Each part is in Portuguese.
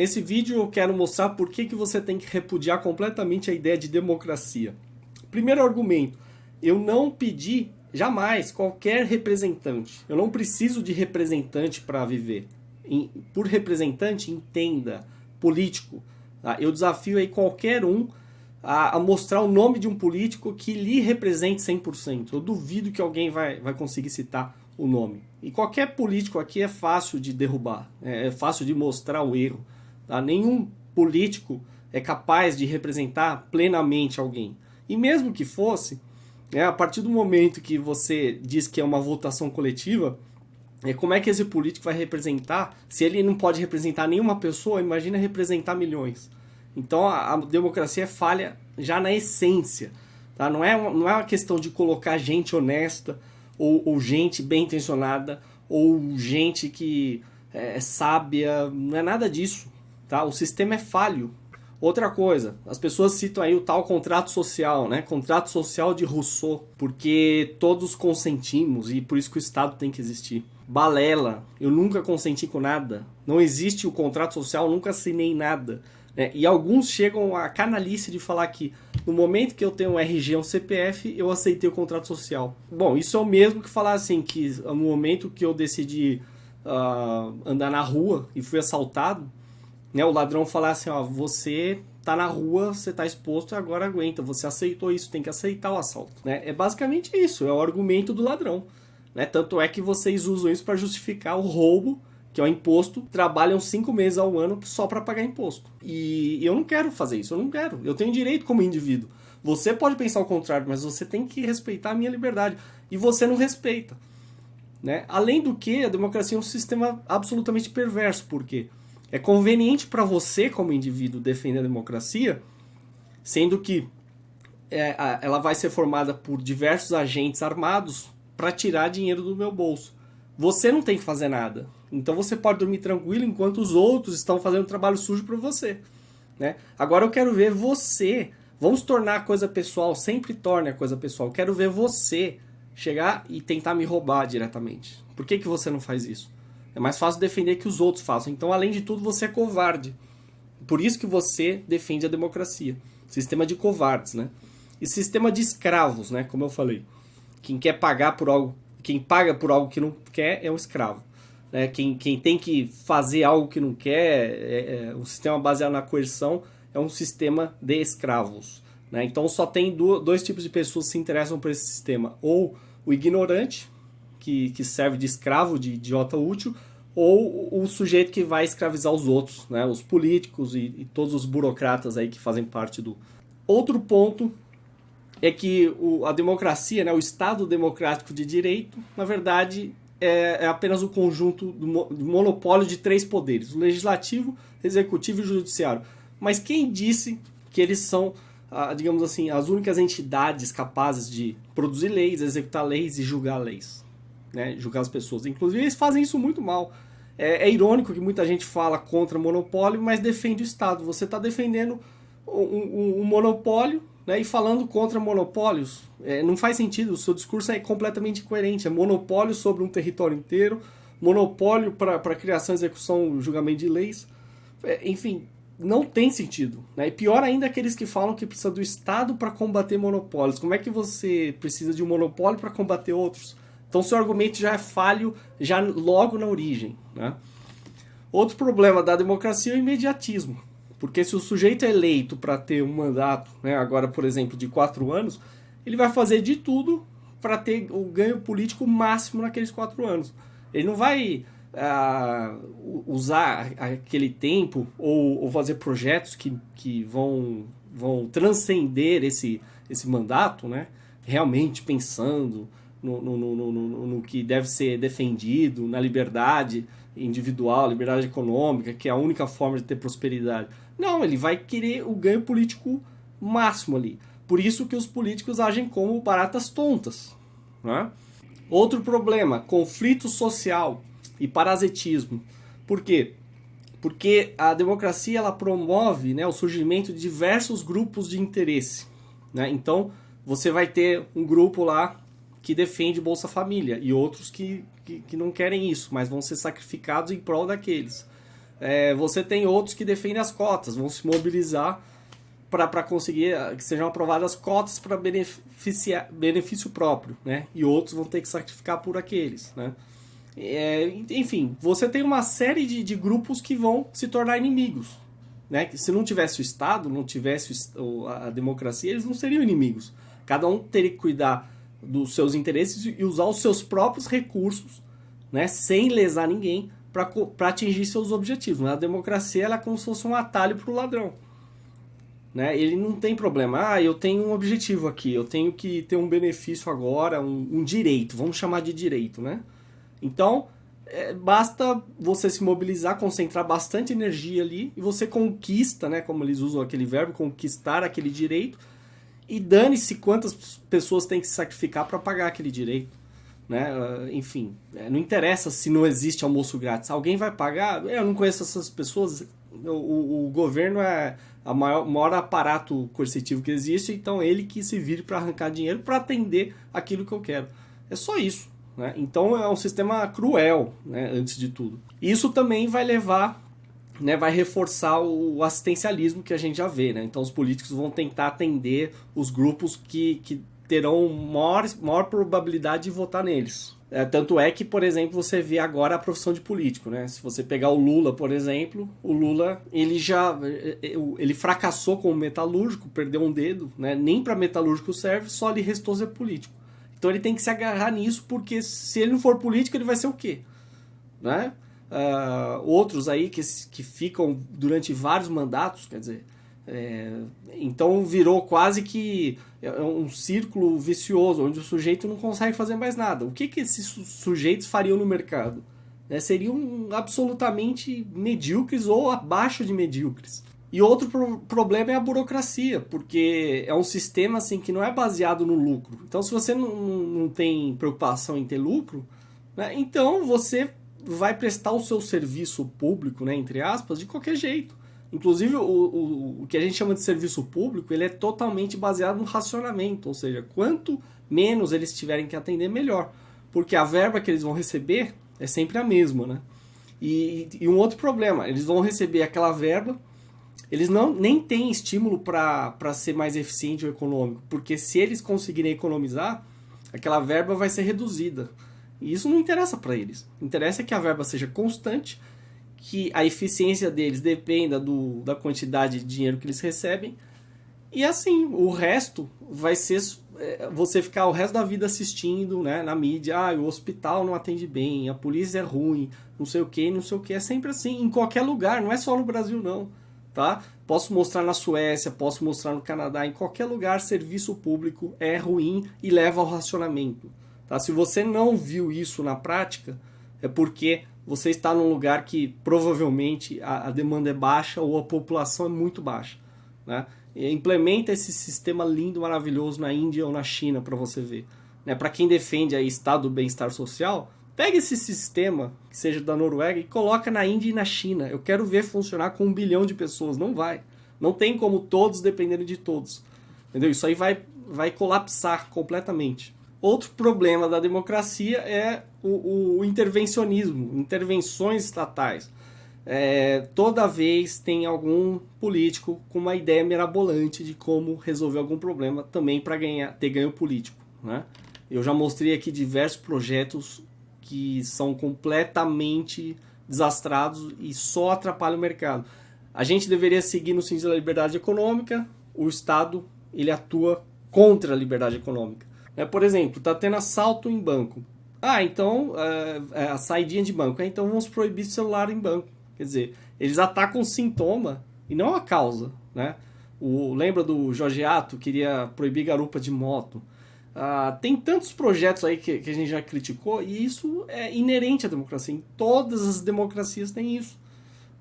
Nesse vídeo eu quero mostrar por que, que você tem que repudiar completamente a ideia de democracia. Primeiro argumento, eu não pedi jamais qualquer representante. Eu não preciso de representante para viver. Por representante, entenda, político. Tá? Eu desafio aí qualquer um a, a, mostrar o nome de um político que lhe represente 100%. Eu duvido que alguém vai, vai conseguir citar o nome. E qualquer político aqui é fácil de derrubar, é, é fácil de mostrar o erro. Tá? Nenhum político é capaz de representar plenamente alguém. E mesmo que fosse, é, a partir do momento que você diz que é uma votação coletiva, é, como é que esse político vai representar? Se ele não pode representar nenhuma pessoa, imagina representar milhões. Então a, a democracia é falha já na essência. Tá? Não, é, não é uma questão de colocar gente honesta ou, ou gente bem intencionada ou gente que é, é sábia, não é nada disso. Tá? O sistema é falho. Outra coisa, as pessoas citam aí o tal contrato social, né? Contrato social de Rousseau, porque todos consentimos e por isso que o Estado tem que existir. Balela, eu nunca consenti com nada. Não existe o contrato social, nunca assinei nada. Né? E alguns chegam a canalice de falar que no momento que eu tenho um RG, um CPF, eu aceitei o contrato social. Bom, isso é o mesmo que falar assim, que no momento que eu decidi uh, andar na rua e fui assaltado, né, o ladrão falar assim, ó, você tá na rua, você tá exposto agora aguenta, você aceitou isso, tem que aceitar o assalto. Né? É basicamente isso, é o argumento do ladrão. Né? Tanto é que vocês usam isso para justificar o roubo que é o imposto, trabalham cinco meses ao ano só para pagar imposto. E eu não quero fazer isso, eu não quero. Eu tenho direito como indivíduo. Você pode pensar o contrário, mas você tem que respeitar a minha liberdade. E você não respeita. Né? Além do que, a democracia é um sistema absolutamente perverso, porque é conveniente para você, como indivíduo, defender a democracia, sendo que é, ela vai ser formada por diversos agentes armados para tirar dinheiro do meu bolso. Você não tem que fazer nada. Então você pode dormir tranquilo enquanto os outros estão fazendo trabalho sujo para você. Né? Agora eu quero ver você. Vamos tornar a coisa pessoal, sempre torne a coisa pessoal. Eu quero ver você chegar e tentar me roubar diretamente. Por que, que você não faz isso? É mais fácil defender que os outros façam. Então, além de tudo, você é covarde. Por isso que você defende a democracia. Sistema de covardes, né? E sistema de escravos, né? Como eu falei. Quem quer pagar por algo, quem paga por algo que não quer é um escravo. Né? Quem, quem tem que fazer algo que não quer, é, é, um sistema baseado na coerção é um sistema de escravos. Né? Então só tem do, dois tipos de pessoas que se interessam por esse sistema. Ou o ignorante, que, que serve de escravo, de idiota útil, ou o sujeito que vai escravizar os outros, né? os políticos e, e todos os burocratas aí que fazem parte do... Outro ponto é que o, a democracia, né, o Estado democrático de direito, na verdade, é, é apenas o conjunto do, do monopólio de três poderes: o legislativo, executivo e judiciário. Mas quem disse que eles são, digamos assim, as únicas entidades capazes de produzir leis, executar leis e julgar leis? Né? Julgar as pessoas. Inclusive, eles fazem isso muito mal. É, é irônico que muita gente fala contra monopólio, mas defende o Estado. Você está defendendo um, um, um monopólio né, e falando contra monopólios. É, não faz sentido, o seu discurso é completamente incoerente. É monopólio sobre um território inteiro, monopólio para criação, execução, julgamento de leis. É, enfim, não tem sentido. Né? E pior ainda aqueles que falam que precisa do Estado para combater monopólios. Como é que você precisa de um monopólio para combater outros? Então seu argumento já é falho já logo na origem. Né? Outro problema da democracia é o imediatismo. Porque se o sujeito é eleito para ter um mandato, né, agora, por exemplo, de quatro anos, ele vai fazer de tudo para ter o ganho político máximo naqueles quatro anos. Ele não vai uh, usar aquele tempo ou, ou, fazer projetos que, que vão, vão transcender esse, esse mandato, né, realmente pensando no, no, no, no, que deve ser defendido, na liberdade individual, liberdade econômica, que é a única forma de ter prosperidade. Não, ele vai querer o ganho político máximo ali. Por isso que os políticos agem como baratas tontas. Né? Outro problema, conflito social e parasitismo. Por quê? Porque a democracia ela promove né, o surgimento de diversos grupos de interesse. Né? Então, você vai ter um grupo lá que defende Bolsa Família e outros que, que, que não querem isso, mas vão ser sacrificados em prol daqueles. É, você tem outros que defendem as cotas, vão se mobilizar para conseguir que sejam aprovadas cotas para benefício próprio, né? E outros vão ter que sacrificar por aqueles, né? É, enfim, você tem uma série de, de grupos que vão se tornar inimigos, né? Que se não tivesse o Estado, não tivesse a democracia, eles não seriam inimigos. Cada um teria que cuidar dos seus interesses e usar os seus próprios recursos, né? Sem lesar ninguém para atingir seus objetivos. Né? A democracia ela é como se fosse um atalho para o ladrão. Né? Ele não tem problema. Ah, eu tenho um objetivo aqui, eu tenho que ter um benefício agora, um, um direito, vamos chamar de direito, né? Então, é, basta você se mobilizar, concentrar bastante energia ali e você conquista, né? Como eles usam aquele verbo, conquistar aquele direito e dane-se quantas pessoas têm que se sacrificar para pagar aquele direito. Né? Ah, enfim, é, não interessa se não existe almoço grátis. Alguém vai pagar? Eu não conheço essas pessoas. O, o governo é o maior, maior aparato coercitivo que existe, então ele que se vire para arrancar dinheiro para atender aquilo que eu quero. É só isso. Né? Então é um sistema cruel, né, antes de tudo. Isso também vai levar, né, vai reforçar o assistencialismo que a gente já vê. Né? Então os políticos vão tentar atender os grupos que, que terão maior, maior probabilidade de votar neles. É, tanto é que, por exemplo, você vê agora a profissão de político, né? Se você pegar o Lula, por exemplo, o Lula, ele já é, é, ele fracassou como metalúrgico, perdeu um dedo, né? Nem para metalúrgico serve, só lhe restou ser político. Então ele tem que se agarrar nisso, porque se ele não for político, ele vai ser o quê? Né? Uh, outros aí que, que ficam durante vários mandatos, quer dizer, é, então virou quase que é um círculo vicioso, onde o sujeito não consegue fazer mais nada. O que, que esses sujeitos fariam no mercado? Né, seriam absolutamente medíocres ou abaixo de medíocres. E outro pro problema é a burocracia, porque é um sistema assim que não é baseado no lucro. Então, se você não, não tem preocupação em ter lucro, né, então você vai prestar o seu serviço público, né, entre aspas, de qualquer jeito. Inclusive, o, o, o que a gente chama de serviço público, ele é totalmente baseado no racionamento, ou seja, quanto menos eles tiverem que atender, melhor. Porque a verba que eles vão receber é sempre a mesma, né? E, e um outro problema, eles vão receber aquela verba, eles não, nem têm estímulo para ser mais eficiente ou econômico, porque se eles conseguirem economizar, aquela verba vai ser reduzida. E isso não interessa para eles. Interessa que a verba seja constante, que a eficiência deles dependa do, da quantidade de dinheiro que eles recebem. E assim, o resto vai ser é, você ficar o resto da vida assistindo né, na mídia. Ah, o hospital não atende bem, a polícia é ruim, não sei o que, não sei o que. É sempre assim, em qualquer lugar, não é só no Brasil não. Tá? Posso mostrar na Suécia, posso mostrar no Canadá, em qualquer lugar, serviço público é ruim e leva ao racionamento. Tá? Se você não viu isso na prática, é porque você está num lugar que provavelmente a, a demanda é baixa ou a população é muito baixa. Né? Implementa esse sistema lindo, maravilhoso na Índia ou na China para você ver. Né? Para quem defende aí estado do bem-estar social, pega esse sistema, que seja da Noruega, e coloca na Índia e na China. Eu quero ver funcionar com um bilhão de pessoas. Não vai. Não tem como todos dependerem de todos. Entendeu? Isso aí vai, vai colapsar completamente. Outro problema da democracia é o, o intervencionismo, intervenções estatais. É, toda vez tem algum político com uma ideia mirabolante de como resolver algum problema também para ganhar ter ganho político. Né? Eu já mostrei aqui diversos projetos que são completamente desastrados e só atrapalham o mercado. A gente deveria seguir no sentido da liberdade econômica, o Estado ele atua contra a liberdade econômica. É, por exemplo, está tendo assalto em banco. Ah, então, é, é, a saidinha de banco. É, então vamos proibir celular em banco. Quer dizer, eles atacam o sintoma e não a causa. Né? O, lembra do Jorge Ato, queria proibir garupa de moto. Ah, tem tantos projetos aí que, que a gente já criticou e isso é inerente à democracia. Em todas as democracias tem isso.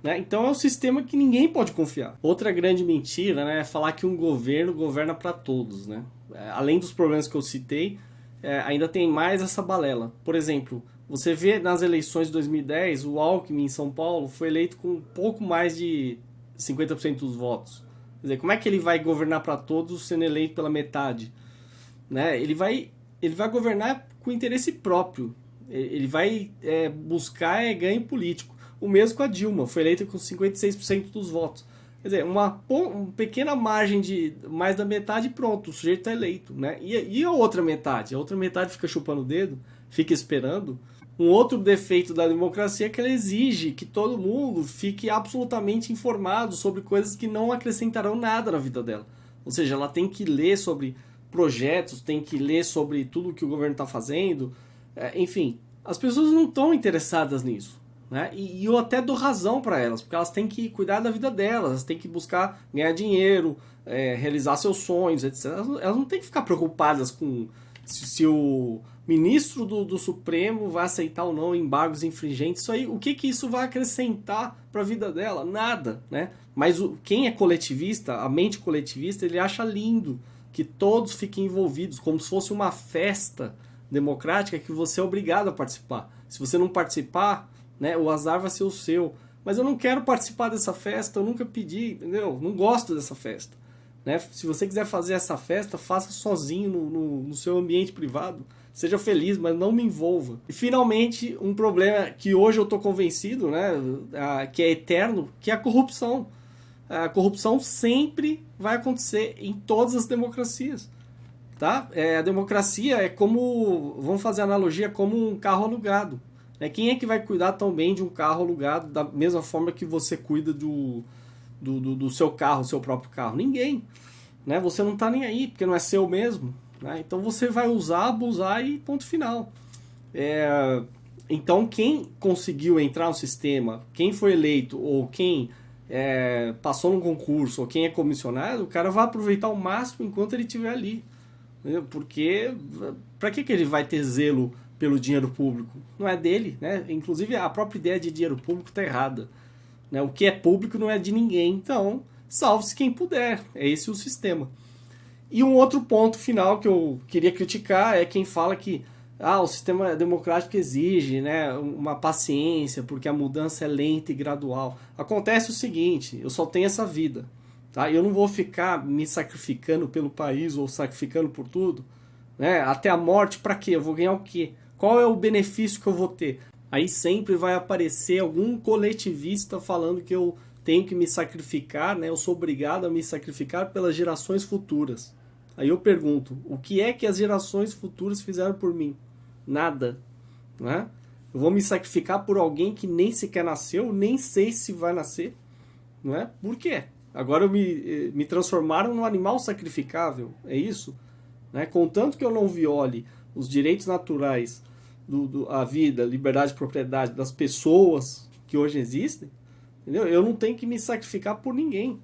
Né? Então é um sistema que ninguém pode confiar. Outra grande mentira né, é falar que um governo governa para todos. Né? É, além dos problemas que eu citei, é, ainda tem mais essa balela. Por exemplo, você vê nas eleições de 2010, o Alckmin em São Paulo foi eleito com pouco mais de 50% dos votos. Quer dizer, como é que ele vai governar para todos sendo eleito pela metade? Né? Ele, vai, ele vai governar com interesse próprio. Ele vai é, buscar é, ganho político. O mesmo com a Dilma, foi eleita com 56% dos votos. Quer dizer, uma, uma, pequena margem de mais da metade pronto, o sujeito está eleito. Né? E, e a outra metade? A outra metade fica chupando o dedo, fica esperando. Um outro defeito da democracia é que ela exige que todo mundo fique absolutamente informado sobre coisas que não acrescentarão nada na vida dela. Ou seja, ela tem que ler sobre projetos, tem que ler sobre tudo que o governo está fazendo. É, enfim, as pessoas não estão interessadas nisso. Né? E, e eu até dou razão para elas, porque elas têm que cuidar da vida delas, elas têm que buscar ganhar dinheiro, é, realizar seus sonhos, etc. Elas, elas, não têm que ficar preocupadas com se, se o ministro do, do, Supremo vai aceitar ou não embargos infringentes. Isso aí, o que, que isso vai acrescentar para a vida dela? Nada, né? Mas o, quem é coletivista, a mente coletivista, ele acha lindo que todos fiquem envolvidos, como se fosse uma festa democrática que você é obrigado a participar. Se você não participar, né? O azar vai ser o seu. Mas eu não quero participar dessa festa, eu nunca pedi, entendeu? Não gosto dessa festa. Né? Se você quiser fazer essa festa, faça sozinho no, no, no seu ambiente privado. Seja feliz, mas não me envolva. E finalmente, um problema que hoje eu estou convencido, né, que é eterno, que é a corrupção. A corrupção sempre vai acontecer em todas as democracias. Tá? É, a democracia é como, vamos fazer analogia, como um carro alugado. Né? Quem é que vai cuidar tão bem de um carro alugado da mesma forma que você cuida do, do, do, do seu carro, seu próprio carro? Ninguém. Né? Você não está nem aí, porque não é seu mesmo. Né? Então você vai usar, abusar e ponto final. É, então quem conseguiu entrar no sistema, quem foi eleito ou quem é, passou no concurso ou quem é comissionado, o cara vai aproveitar o máximo enquanto ele estiver ali. Entendeu? Porque para que, que ele vai ter zelo pelo dinheiro público. Não é dele, né? Inclusive a própria ideia de dinheiro público está errada. Né? O que é público não é de ninguém, então salve-se quem puder. É esse o sistema. E um outro ponto final que eu queria criticar é quem fala que ah, o sistema democrático exige né, uma paciência, porque a mudança é lenta e gradual. Acontece o seguinte, eu só tenho essa vida. Tá? Eu não vou ficar me sacrificando pelo país ou sacrificando por tudo. Né? Até a morte, para quê? Eu vou ganhar o quê? Qual é o benefício que eu vou ter? Aí sempre vai aparecer algum coletivista falando que eu tenho que me sacrificar, né? Eu sou obrigado a me sacrificar pelas gerações futuras. Aí eu pergunto, o que é que as gerações futuras fizeram por mim? Nada, né? Eu vou me sacrificar por alguém que nem sequer nasceu, nem sei se vai nascer, não é? Por quê? Agora eu me, eh, me transformaram num animal sacrificável, é isso? Né? Contanto que eu não viole os direitos naturais do, do, a vida, liberdade de propriedade das pessoas que hoje existem, entendeu? Eu não tenho que me sacrificar por ninguém,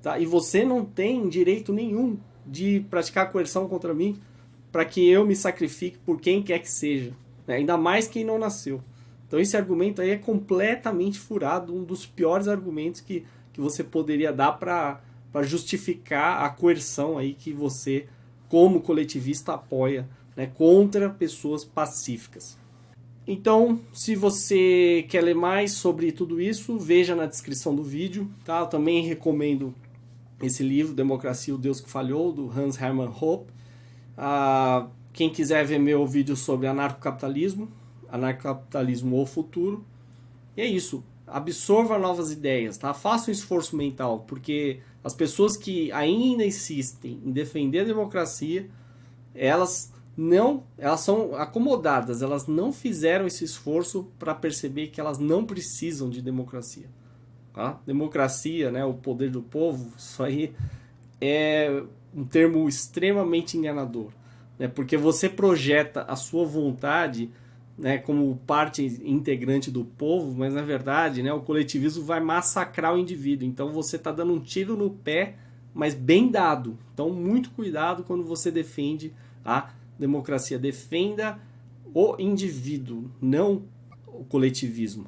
tá? E você não tem direito nenhum de praticar coerção contra mim para que eu me sacrifique por quem quer que seja, né? ainda mais quem não nasceu. Então esse argumento aí é completamente furado, um dos piores argumentos que, que você poderia dar para justificar a coerção aí que você, como coletivista, apoia né, contra pessoas pacíficas. Então, se você quer ler mais sobre tudo isso, veja na descrição do vídeo. Tá? Eu também recomendo esse livro, Democracia, o Deus que Falhou, do Hans Hermann Hoppe. Ah, quem quiser ver meu vídeo sobre anarcocapitalismo, anarcocapitalismo ou futuro. E é isso, absorva novas ideias, tá? faça um esforço mental, porque as pessoas que ainda insistem em defender a democracia, elas não, elas são acomodadas, elas não fizeram esse esforço para perceber que elas não precisam de democracia. Tá? Democracia, né, o poder do povo, isso aí é um termo extremamente enganador, né, porque você projeta a sua vontade né, como parte integrante do povo, mas na verdade né, o coletivismo vai massacrar o indivíduo. Então você está dando um tiro no pé, mas bem dado. Então muito cuidado quando você defende a democracia defenda o indivíduo, não o coletivismo.